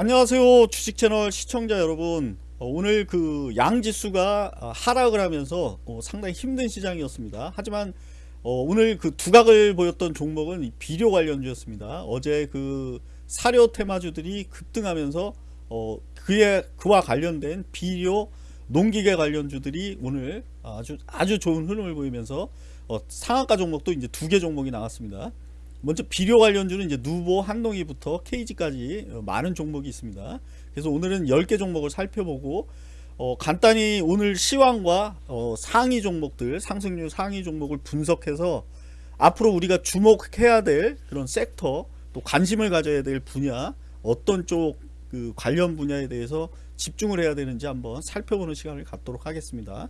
안녕하세요 주식 채널 시청자 여러분. 어, 오늘 그 양지수가 어, 하락을 하면서 어, 상당히 힘든 시장이었습니다. 하지만 어, 오늘 그 두각을 보였던 종목은 이 비료 관련주였습니다. 어제 그 사료 테마주들이 급등하면서 어, 그에 그와 관련된 비료 농기계 관련주들이 오늘 아주 아주 좋은 흐름을 보이면서 어, 상한가 종목도 이제 두 개 종목이 나왔습니다 먼저 비료 관련주는 이제 누보, 한동희부터 KG까지 어, 많은 종목이 있습니다. 그래서 오늘은 10개 종목을 살펴보고 어, 간단히 오늘 시황과 어, 상위 종목들, 상승률 상위 종목을 분석해서 앞으로 우리가 주목해야 될 그런 섹터 또 관심을 가져야 될 분야 어떤 쪽 그 관련 분야에 대해서 집중을 해야 되는지 한번 살펴보는 시간을 갖도록 하겠습니다.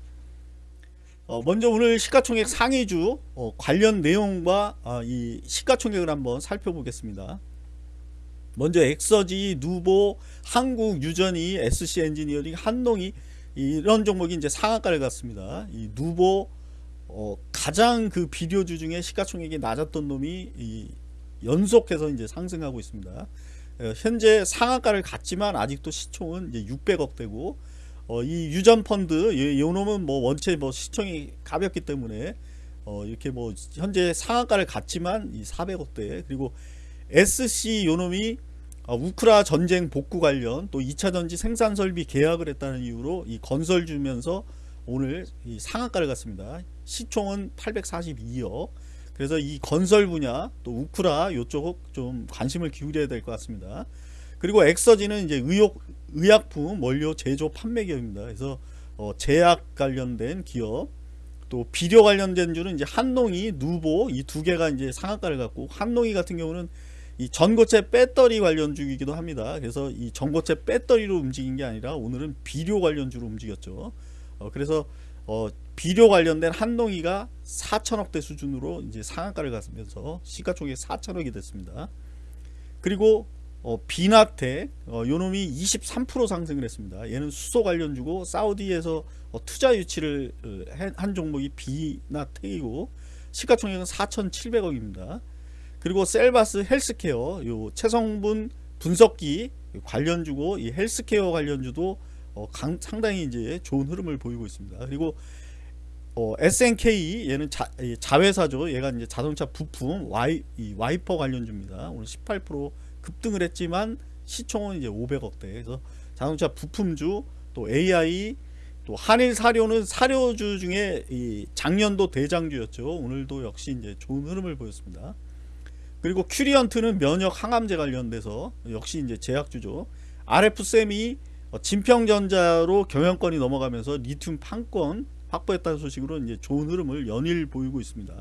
어, 먼저 오늘 시가총액 상위주 어, 관련 내용과 어, 이 시가총액을 한번 살펴보겠습니다. 먼저 엑서지, 누보, 한국 유전이, SC 엔지니어링, 한농이 이런 종목이 이제 상한가를 갔습니다. 이 누보 어, 가장 그 비료주 중에 시가총액이 낮았던 놈이 연속해서 이제 상승하고 있습니다. 어, 현재 상한가를 갔지만 아직도 시총은 이제 600억 대고 어, 이 유전 펀드 이, 놈은 뭐 원체 뭐 시청이 가볍기 때문에 어, 이렇게 뭐 현재 상한가를 갔지만 이 400억대 그리고 SC 요놈이 어, 우크라 전쟁 복구 관련 또 2차 전지 생산 설비 계약을 했다는 이유로 이 건설 주면서 오늘 이 상한가를 갔습니다. 시총은 842억. 그래서 이 건설 분야 또 우크라 요쪽 좀 관심을 기울여야 될 것 같습니다. 그리고 엑서지는 이제 의욕 의약품 원료 제조 판매 기업입니다. 그래서 어, 제약 관련된 기업 또 비료 관련된 주는 이제 한농이 누보 이 두 개가 이제 상한가를 갖고 한농이 같은 경우는 이 전고체 배터리 관련 주이기도 합니다. 그래서 이 전고체 배터리로 움직인 게 아니라 오늘은 비료 관련 주로 움직였죠. 어, 그래서 어, 비료 관련된 한농이가 4천억대 수준으로 이제 상한가를 갔으면서 시가 총액 4천억이 됐습니다. 그리고 어, 비나텍 어, 요놈이 23% 상승을 했습니다. 얘는 수소 관련주고 사우디에서 어, 투자 유치를 어, 한 종목이 비나텍이고 시가총액은 4,700억입니다. 그리고 셀바스 헬스케어 요 체성분 분석기 관련주고 이 헬스케어 관련주도 어, 강, 상당히 이제 좋은 흐름을 보이고 있습니다. 그리고 어, SNK 얘는 자, 자회사죠. 얘가 이제 자동차 부품 와이, 와이퍼 관련주입니다. 오늘 18% 급등을 했지만 시총은 이제 500억대. 그래서 자동차 부품주 또 AI 또 한일 사료는 사료주 중에 이 작년도 대장주였죠. 오늘도 역시 이제 좋은 흐름을 보였습니다. 그리고 큐리언트는 면역 항암제 관련돼서 역시 이제 제약주죠. RF세미 진평전자로 경영권이 넘어가면서 리튬 판권 확보했다는 소식으로 이제 좋은 흐름을 연일 보이고 있습니다.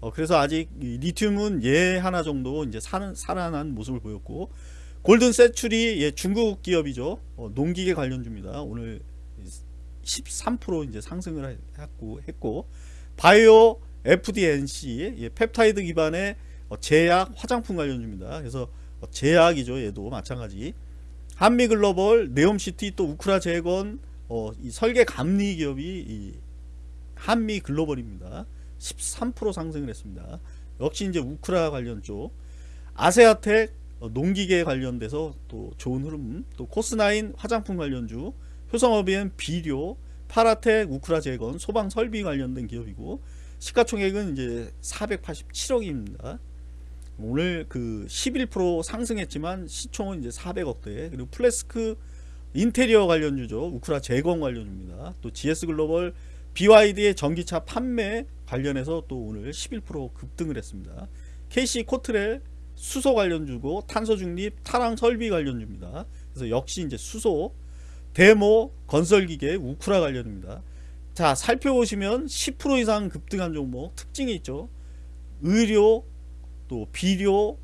어, 그래서 아직 리튬은 예 하나 정도 이제 살, 살아난 모습을 보였고 골든 센츄리 예, 중국 기업이죠. 어, 농기계 관련주입니다. 오늘 13% 이제 상승을 했고, 했고 바이오 FD&C 예, 펩타이드 기반의 어, 제약 화장품 관련주입니다. 그래서 어, 제약이죠. 얘도 마찬가지. 한미글로벌, 네옴시티 또 우크라 재건 어, 이 설계 감리 기업이 한미글로벌입니다. 13% 상승을 했습니다. 역시 이제 우크라 관련 쪽 아세아텍 어, 농기계 관련돼서 또 좋은 흐름 또 코스나인 화장품 관련주 효성업엔 비료 파라텍 우크라 재건 소방 설비 관련된 기업이고 시가총액은 이제 487억입니다. 오늘 그 11% 상승했지만 시총은 이제 400억대 그리고 플래스크 인테리어 관련주죠 우크라 재건 관련주입니다. 또 GS 글로벌 BYD의 전기차 판매 관련해서 또 오늘 11% 급등을 했습니다. KC 코트렐 수소 관련주고 탄소 중립 타랑 설비 관련주입니다. 그래서 역시 이제 수소 데모 건설기계 우크라 관련입니다. 자 살펴보시면 10% 이상 급등한 종목 특징이 있죠. 의료 또 비료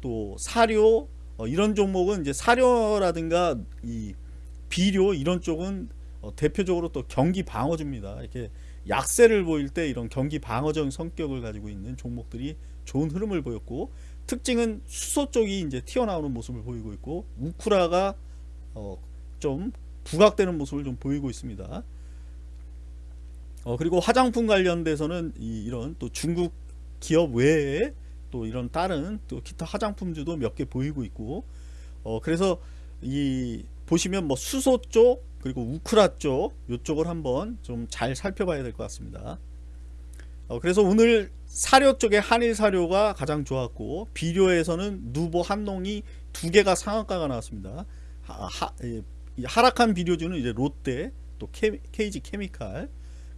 또 사료 어, 이런 종목은 이제 사료라든가 이 비료 이런 쪽은 어, 대표적으로 또 경기 방어주입니다. 이렇게 약세를 보일 때 이런 경기 방어적 성격을 가지고 있는 종목들이 좋은 흐름을 보였고 특징은 수소 쪽이 이제 튀어나오는 모습을 보이고 있고 우쿠라가 어, 좀 부각되는 모습을 좀 보이고 있습니다. 어, 그리고 화장품 관련돼서는 이, 이런 또 중국 기업 외에 또 이런 다른 또 기타 화장품주도 몇 개 보이고 있고 어, 그래서 이 보시면 뭐 수소 쪽 그리고 우크라 쪽 이쪽을 한번 좀 잘 살펴봐야 될 것 같습니다. 어, 그래서 오늘 사료 쪽에 한일 사료가 가장 좋았고 비료에서는 누보 한농이 두 개가 상한가가 나왔습니다. 하, 하, 예, 하락한 비료주는 이제 롯데 또 케, KG 케미칼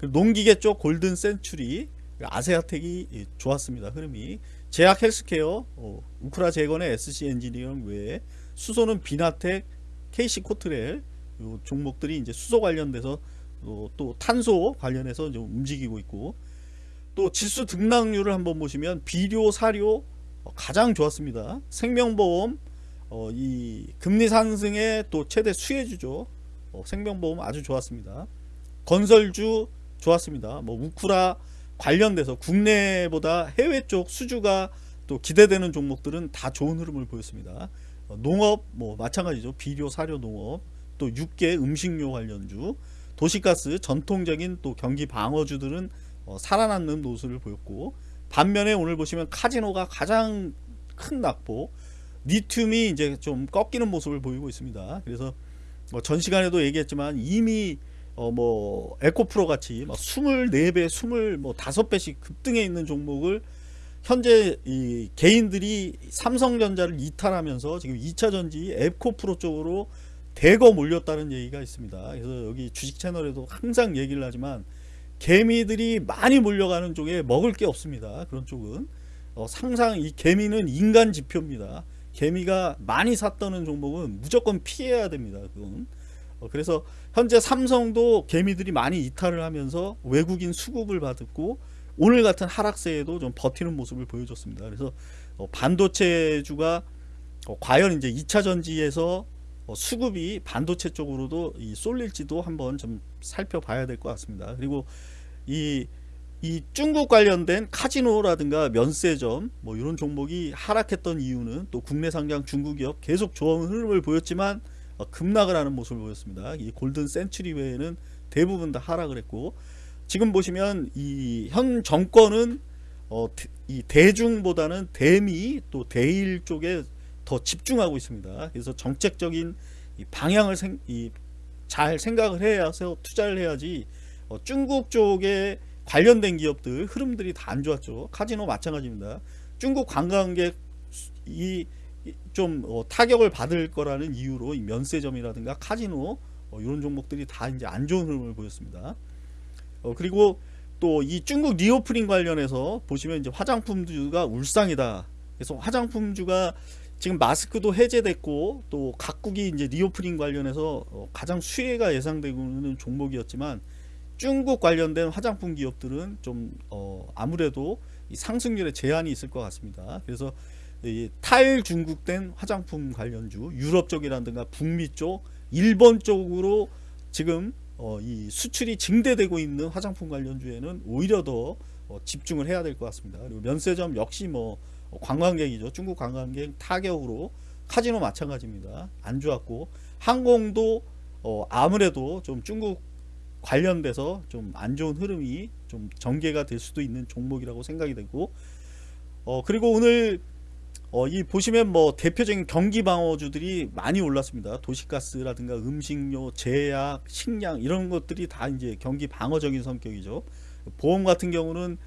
농기계 쪽 골든 센츄리 아세아텍이 예, 좋았습니다. 흐름이 제약 헬스케어 어, 우크라 재건의 SC 엔지니어링 외에 수소는 비나텍 KC 코트렐 요 종목들이 이제 수소 관련돼서 또, 또 탄소 관련해서 좀 움직이고 있고 또 지수 등락률을 한번 보시면 비료 사료 어, 가장 좋았습니다. 생명보험 어, 이 금리 상승의 또 최대 수혜주죠. 어, 생명보험 아주 좋았습니다. 건설주 좋았습니다. 뭐 우쿠라 관련돼서 국내보다 해외 쪽 수주가 또 기대되는 종목들은 다 좋은 흐름을 보였습니다. 어, 농업 뭐 마찬가지죠. 비료 사료 농업 또 육계 음식료 관련주 도시가스 전통적인 또 경기 방어주들은 어, 살아남는 노수를 보였고 반면에 오늘 보시면 카지노가 가장 큰 낙폭 리튬이 이제 좀 꺾이는 모습을 보이고 있습니다. 그래서 뭐 전 시간에도 얘기했지만 이미 어 뭐 에코프로 같이 막 24배, 20, 뭐 5배씩 급등해 있는 종목을 현재 이 개인들이 삼성전자를 이탈하면서 지금 2차 전지 에코프로 쪽으로 대거 몰렸다는 얘기가 있습니다. 그래서 여기 주식 채널에도 항상 얘기를 하지만 개미들이 많이 몰려가는 쪽에 먹을 게 없습니다. 그런 쪽은 어, 상상 이 개미는 인간 지표입니다. 개미가 많이 샀다는 종목은 무조건 피해야 됩니다. 그건 어, 그래서 현재 삼성도 개미들이 많이 이탈을 하면서 외국인 수급을 받았고 오늘 같은 하락세에도 좀 버티는 모습을 보여줬습니다. 그래서 어, 반도체주가 어, 과연 이제 2차 전지에서 어, 수급이 반도체 쪽으로도 이 쏠릴지도 한번 좀 살펴봐야 될 것 같습니다. 그리고 이, 이 중국 관련된 카지노라든가 면세점 뭐 이런 종목이 하락했던 이유는 또 국내 상장 중국 기업 계속 좋은 흐름을 보였지만 어, 급락을 하는 모습을 보였습니다. 이 골든 센츄리 외에는 대부분 다 하락을 했고 지금 보시면 이 현 정권은 어, 이 대중보다는 대미 또 대일 쪽에 더 집중하고 있습니다. 그래서 정책적인 방향을 생, 잘 생각을 해서 투자를 해야지 어, 중국 쪽에 관련된 기업들 흐름들이 다 안 좋았죠. 카지노 마찬가지입니다. 중국 관광객 이 좀 어, 타격을 받을 거라는 이유로 면세점이라든가 카지노 어, 이런 종목들이 다 이제 안 좋은 흐름을 보였습니다. 어, 그리고 또 이 중국 리오프닝 관련해서 보시면 이제 화장품주가 울상이다. 그래서 화장품주가 지금 마스크도 해제됐고 또 각국이 이제 리오프닝 관련해서 어, 가장 수혜가 예상되고 있는 종목이었지만 중국 관련된 화장품 기업들은 좀 어, 아무래도 상승률에 제한이 있을 것 같습니다. 그래서 탈중국된 화장품 관련주 유럽 쪽이라든가 북미 쪽 일본 쪽으로 지금 어, 이 수출이 증대되고 있는 화장품 관련주에는 오히려 더 어, 집중을 해야 될 것 같습니다. 그리고 면세점 역시 뭐 관광객이죠. 중국 관광객 타격으로 카지노 마찬가지입니다. 안 좋았고 항공도 어, 아무래도 좀 중국 관련돼서 좀 안 좋은 흐름이 좀 전개가 될 수도 있는 종목이라고 생각이 되고 어 그리고 오늘 어, 이 보시면 뭐 대표적인 경기 방어주들이 많이 올랐습니다. 도시가스라든가 음식료, 제약, 식량 이런 것들이 다 이제 경기 방어적인 성격이죠. 보험 같은 경우는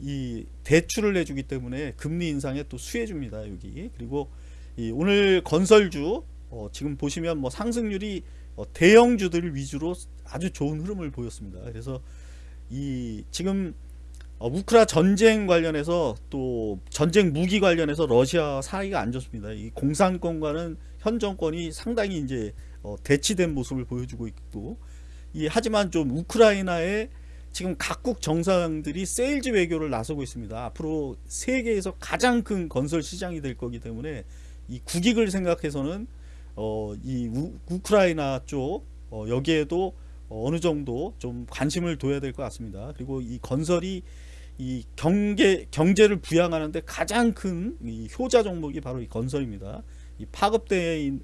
이 대출을 내주기 때문에 금리 인상에 또 수혜줍니다. 여기 그리고 이 오늘 건설주 어, 지금 보시면 뭐 상승률이 어, 대형주들 위주로 아주 좋은 흐름을 보였습니다. 그래서 이 지금 어, 우크라 전쟁 관련해서 또 전쟁 무기 관련해서 러시아 사이가 안 좋습니다. 이 공산권과는 현 정권이 상당히 이제 어, 대치된 모습을 보여주고 있고 이 하지만 좀 우크라이나의 지금 각국 정상들이 세일즈 외교를 나서고 있습니다. 앞으로 세계에서 가장 큰 건설 시장이 될 거기 때문에 이 국익을 생각해서는 어, 이 우, 우크라이나 쪽 어, 여기에도 어느 정도 좀 관심을 둬야 될 것 같습니다. 그리고 이 건설이 이 경계 경제를 부양하는데 가장 큰 효자 종목이 바로 이 건설입니다. 이 파급된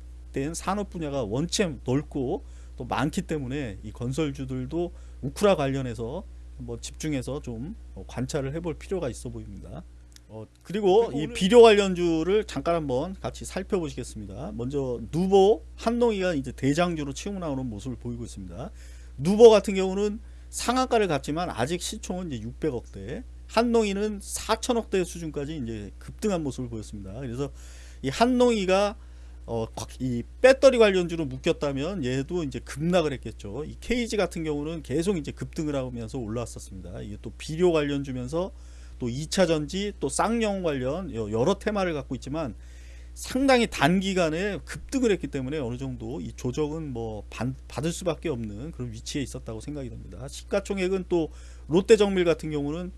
산업 분야가 원체 넓고 또 많기 때문에 이 건설주들도 우크라 관련해서 한번 집중해서 좀 관찰을 해볼 필요가 있어 보입니다. 어, 그리고 이 비료 관련주를 잠깐 한번 같이 살펴보시겠습니다. 먼저 누보 한농이가 이제 대장주로 치고 나오는 모습을 보이고 있습니다. 누보 같은 경우는 상한가를 갔지만 아직 시총은 이제 600억대, 한농이는 4천억대 수준까지 이제 급등한 모습을 보였습니다. 그래서 이 한농이가 어, 이 배터리 관련주로 묶였다면 얘도 이제 급락을 했겠죠. 이 KG 같은 경우는 계속 이제 급등을 하면서 올라왔었습니다. 이게 또 비료 관련주면서 또 2차 전지 또 쌍용 관련 여러 테마를 갖고 있지만 상당히 단기간에 급등을 했기 때문에 어느 정도 이 조정은 뭐 받을 수밖에 없는 그런 위치에 있었다고 생각이 됩니다. 시가총액은 또 롯데정밀 같은 경우는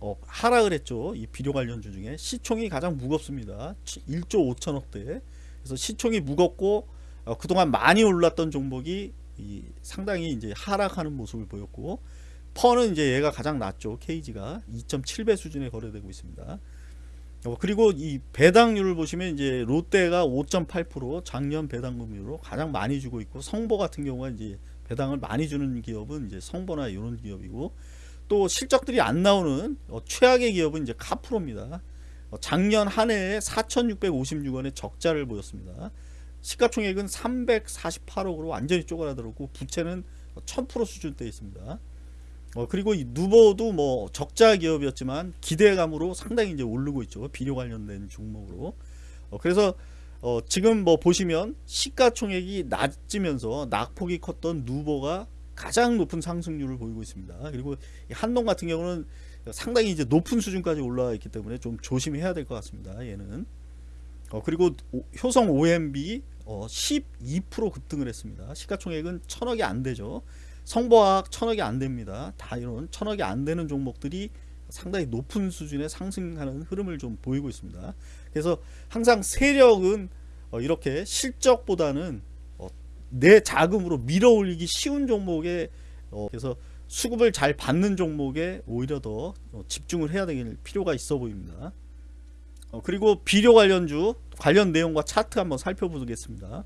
어, 하락을 했죠. 이 비료 관련주 중에 시총이 가장 무겁습니다. 1조 5천억대. 그래서 시총이 무겁고 어, 그동안 많이 올랐던 종목이 상당히 이제 하락하는 모습을 보였고 퍼는 이제 얘가 가장 낮죠. KG가 2.7배 수준에 거래되고 있습니다. 어, 그리고 이 배당률을 보시면 이제 롯데가 5.8% 작년 배당금률로 가장 많이 주고 있고 성보 같은 경우가 이제 배당을 많이 주는 기업은 이제 성보나 이런 기업이고 또 실적들이 안 나오는 어, 최악의 기업은 이제 카프로입니다. 어, 작년 한 해에 4,656원의 적자를 보였습니다. 시가총액은 348억으로 완전히 쪼그라들었고 부채는 1000% 수준대에 있습니다. 어, 그리고 이 누보도 뭐 적자 기업이었지만 기대감으로 상당히 이제 오르고 있죠. 비료 관련된 종목으로. 어, 그래서 어, 지금 뭐 보시면 시가총액이 낮으면서 낙폭이 컸던 누보가 가장 높은 상승률을 보이고 있습니다. 그리고 한동 같은 경우는 상당히 이제 높은 수준까지 올라와 있기 때문에 좀 조심해야 될 것 같습니다. 얘는. 어, 그리고 오, 효성 OMB 어, 12% 급등을 했습니다. 시가총액은 천억이 안 되죠. 성보학 천억이 안 됩니다. 다 이런 천억이 안 되는 종목들이 상당히 높은 수준의 상승하는 흐름을 좀 보이고 있습니다. 그래서 항상 세력은 어, 이렇게 실적보다는 어, 내 자금으로 밀어 올리기 쉬운 종목에 어, 그래서 수급을 잘 받는 종목에 오히려 더 집중을 해야 될 필요가 있어 보입니다. 그리고 비료 관련주 관련 내용과 차트 한번 살펴보겠습니다.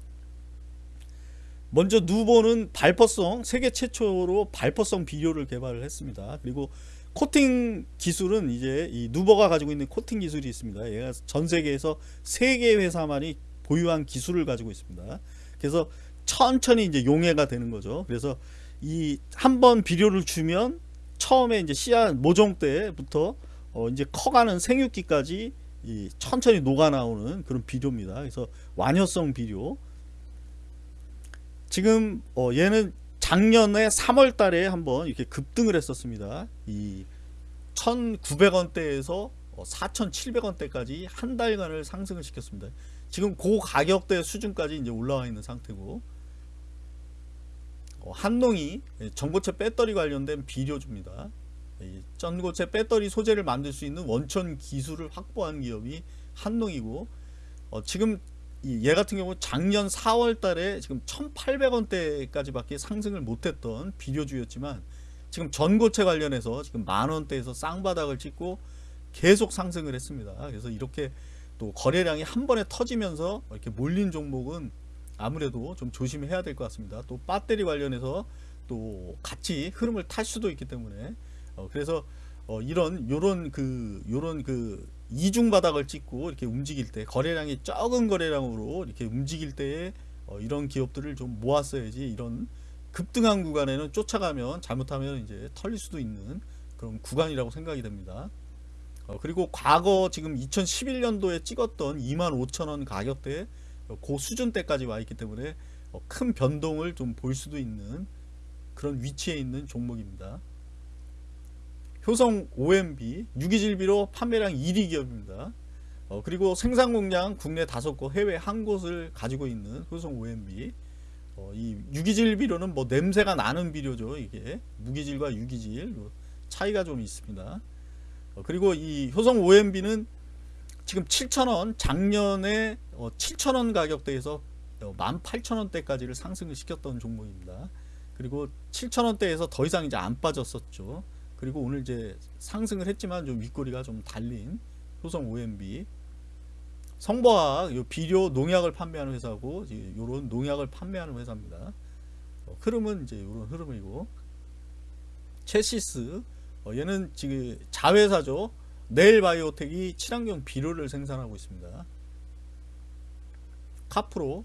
먼저 누보는 발퍼성 세계 최초로 발퍼성 비료를 개발을 했습니다. 그리고 코팅 기술은 이제 이 누버가 가지고 있는 코팅 기술이 있습니다. 얘가 전 세계에서 세 개 회사만이 보유한 기술을 가지고 있습니다. 그래서 천천히 이제 용해가 되는 거죠. 그래서 이 한 번 비료를 주면 처음에 이제 씨앗 모종 때부터 어 이제 커가는 생육기까지 이 천천히 녹아 나오는 그런 비료입니다. 그래서 완효성 비료. 지금 어 얘는 작년에 3월 달에 한번 이렇게 급등을 했었습니다. 이 1,900원대에서 4,700원대까지 한 달간을 상승을 시켰습니다. 지금 고 가격대 수준까지 이제 올라와 있는 상태고 어, 한농이 전고체 배터리 관련된 비료주입니다. 전고체 배터리 소재를 만들 수 있는 원천 기술을 확보한 기업이 한농이고 어, 지금 얘 같은 경우 작년 4월 달에 지금 1800원대까지 밖에 상승을 못했던 비료주였지만 지금 전고체 관련해서 지금 만원대에서 쌍바닥을 찍고 계속 상승을 했습니다. 그래서 이렇게 또 거래량이 한 번에 터지면서 이렇게 몰린 종목은 아무래도 좀 조심해야 될 것 같습니다. 또 배터리 관련해서 또 같이 흐름을 탈 수도 있기 때문에 어 그래서 어 이런 요런 그 요런 그 이중 바닥을 찍고 이렇게 움직일 때 거래량이 적은 거래량으로 이렇게 움직일 때에 어 이런 기업들을 좀 모았어야지 이런 급등한 구간에는 쫓아가면 잘못하면 이제 털릴 수도 있는 그런 구간이라고 생각이 됩니다. 어 그리고 과거 지금 2011년도에 찍었던 25,000원 가격대 그 수준대까지 와 있기 때문에 어큰 변동을 좀 볼 수도 있는 그런 위치에 있는 종목입니다. 효성 OMB 유기질비로 판매량 1위 기업입니다. 어, 그리고 생산 공장 국내 5곳 해외 한 곳을 가지고 있는 효성 OMB 어, 이 유기질 비료는 뭐 냄새가 나는 비료죠 이게 무기질과 유기질 차이가 좀 있습니다 어, 그리고 이 효성 OMB는 지금 7,000원 작년에 어, 7,000원 가격대에서 18,000원대까지를 어, 상승을 시켰던 종목입니다 그리고 7,000원대에서 더 이상 이제 안 빠졌었죠 그리고 오늘 이제 상승을 했지만 좀 윗꼬리가 좀 달린 효성 OMB 성보학 요 비료 농약을 판매하는 회사고 이런 농약을 판매하는 회사입니다. 어, 흐름은 이제 이런 흐름이고 체시스 어, 얘는 지금 자회사죠. 네일바이오텍이 친환경 비료를 생산하고 있습니다. 카프로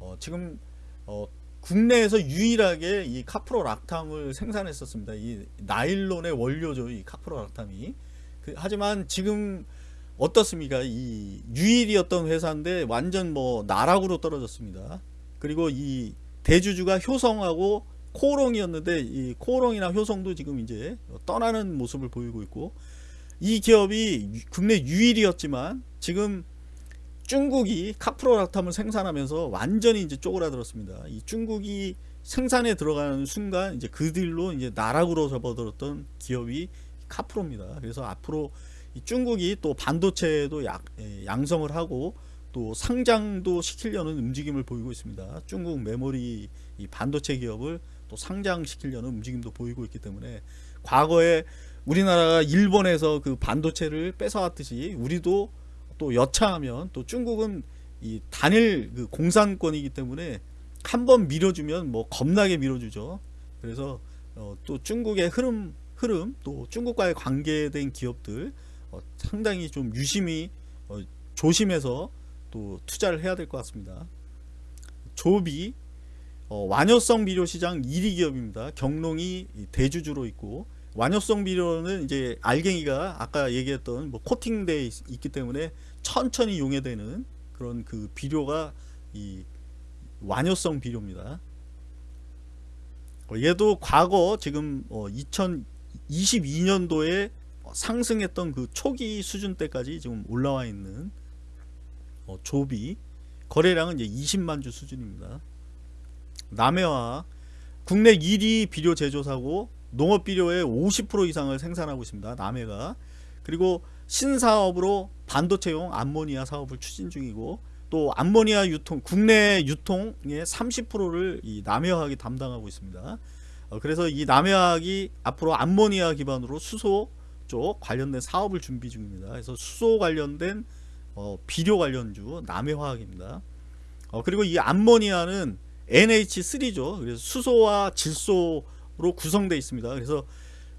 어, 지금 어, 국내에서 유일하게 이 카프로 락탐을 생산했었습니다. 이 나일론의 원료죠. 이 카프로 락탐이. 그, 하지만 지금 어떻습니까? 이 유일이었던 회사인데 완전 뭐 나락으로 떨어졌습니다. 그리고 이 대주주가 효성하고 코오롱이었는데 이 코오롱이나 효성도 지금 이제 떠나는 모습을 보이고 있고 이 기업이 국내 유일이었지만 지금 중국이 카프로락탐을 생산하면서 완전히 이제 쪼그라들었습니다. 이 중국이 생산에 들어가는 순간 이제 그들로 이제 나락으로 접어들었던 기업이 카프로입니다. 그래서 앞으로 중국이 또 반도체도 약, 예, 양성을 하고 또 상장도 시키려는 움직임을 보이고 있습니다. 중국 메모리 반도체 기업을 또 상장시키려는 움직임도 보이고 있기 때문에 과거에 우리나라가 일본에서 그 반도체를 뺏어왔듯이 우리도 또 여차하면 또 중국은 이 단일 그 공산권이기 때문에 한 번 밀어주면 뭐 겁나게 밀어주죠. 그래서 어, 또 중국의 흐름 흐름 또 중국과의 관계된 기업들 어, 상당히 좀 유심히 어, 조심해서 또 투자를 해야 될 것 같습니다. 조비 어, 완효성 비료 시장 1위 기업입니다. 경농이 대주주로 있고 완효성 비료는 이제 알갱이가 아까 얘기했던 뭐 코팅돼 있기 때문에 천천히 용해되는 그런 그 비료가 이 완효성 비료입니다. 어, 얘도 과거 지금 어 2022년도에 상승했던 그 초기 수준 때까지 지금 올라와 있는 어 조비 거래량은 이제 20만 주 수준입니다. 남해와 국내 1위 비료 제조사고 농업 비료의 50% 이상을 생산하고 있습니다. 남해가 그리고 신사업으로 반도체용 암모니아 사업을 추진 중이고 또 암모니아 유통 국내 유통의 30%를 이 남해화학이 담당하고 있습니다. 어, 그래서 이 남해화학이 앞으로 암모니아 기반으로 수소 쪽 관련된 사업을 준비 중입니다. 그래서 수소 관련된 어, 비료 관련주 남해화학입니다. 어, 그리고 이 암모니아는 NH3죠. 그래서 수소와 질소 로 구성되어 있습니다. 그래서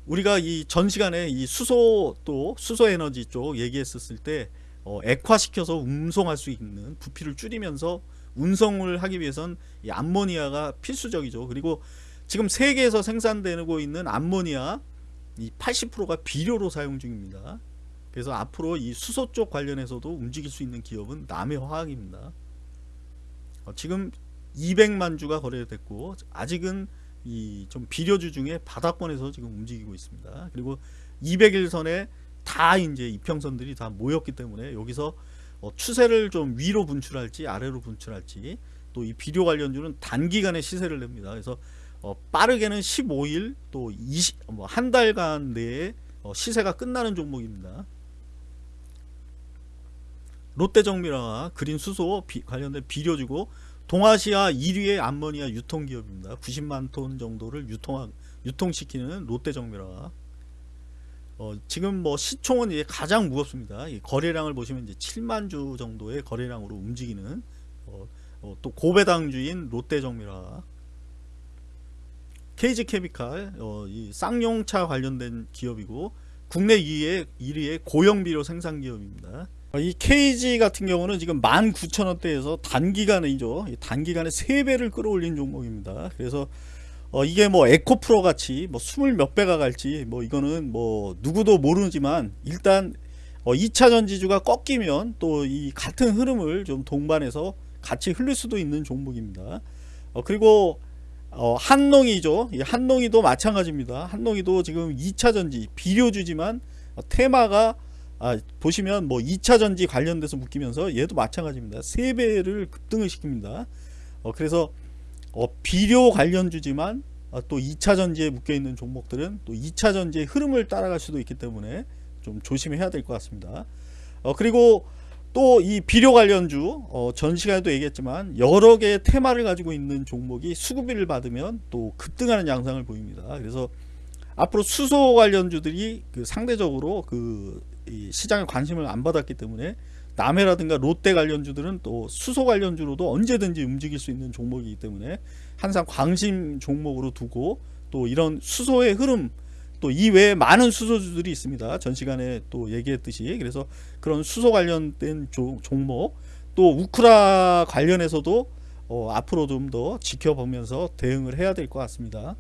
우리가 이 전 시간에 이 수소 또 수소 에너지 쪽 얘기했었을 때 어, 액화시켜서 운송할 수 있는 부피를 줄이면서 운송을 하기 위해선 이 암모니아가 필수적이죠. 그리고 지금 세계에서 생산되고 있는 암모니아 이 80%가 비료로 사용 중입니다. 그래서 앞으로 이 수소 쪽 관련해서도 움직일 수 있는 기업은 남해화학입니다. 어, 지금 200만 주가 거래됐고 아직은 이 좀 비료주 중에 바닥권에서 지금 움직이고 있습니다. 그리고 200일선에 다 이제 이평선들이 다 모였기 때문에 여기서 어 추세를 좀 위로 분출할지 아래로 분출할지 또 이 비료 관련주는 단기간에 시세를 냅니다. 그래서 어 빠르게는 15일 또 20, 뭐 한 달간 내에 어 시세가 끝나는 종목입니다. 롯데정밀화와 그린수소 관련된 비료주고 동아시아 1위의 암모니아 유통기업입니다. 90만 톤 정도를 유통 유통시키는 롯데정밀화. 어, 지금 뭐 시총은 이제 가장 무겁습니다. 거래량을 보시면 이제 7만 주 정도의 거래량으로 움직이는 어, 어, 또 고배당주인 롯데정밀화. KG케미칼 어, 이 쌍용차 관련된 기업이고 국내 2위의 1위의 고형 비료 생산 기업입니다. 이 KG 같은 경우는 지금 19,000원대에서 단기간이죠. 단기간에 3배를 끌어올린 종목입니다. 그래서 어 이게 뭐 에코프로 같이 뭐 스물 몇 배가 갈지 뭐 이거는 뭐 누구도 모르지만 일단 어 2차 전지주가 꺾이면 또 이 같은 흐름을 좀 동반해서 같이 흘릴 수도 있는 종목입니다. 어 그리고 어 한농이죠. 이 한농이도 마찬가지입니다. 한농이도 지금 2차 전지 비료주지만 어 테마가 아, 보시면 뭐 2차 전지 관련돼서 묶이면서 얘도 마찬가지입니다. 3배를 급등을 시킵니다. 어, 그래서 어, 비료 관련주지만 어, 또 2차 전지에 묶여 있는 종목들은 또 2차 전지의 흐름을 따라갈 수도 있기 때문에 좀 조심해야 될 것 같습니다. 어, 그리고 또 이 비료 관련주 어, 전 시간에도 얘기했지만 여러 개의 테마를 가지고 있는 종목이 수급비를 받으면 또 급등하는 양상을 보입니다. 그래서 앞으로 수소 관련주들이 그 상대적으로 그 시장에 관심을 안 받았기 때문에 남해라든가 롯데 관련주들은 또 수소 관련주로도 언제든지 움직일 수 있는 종목이기 때문에 항상 관심 종목으로 두고 또 이런 수소의 흐름 또 이외에 많은 수소주들이 있습니다. 전 시간에 또 얘기했듯이 그래서 그런 수소 관련된 조- 종목 또 우크라 관련해서도 어, 앞으로 좀 더 지켜보면서 대응을 해야 될 것 같습니다.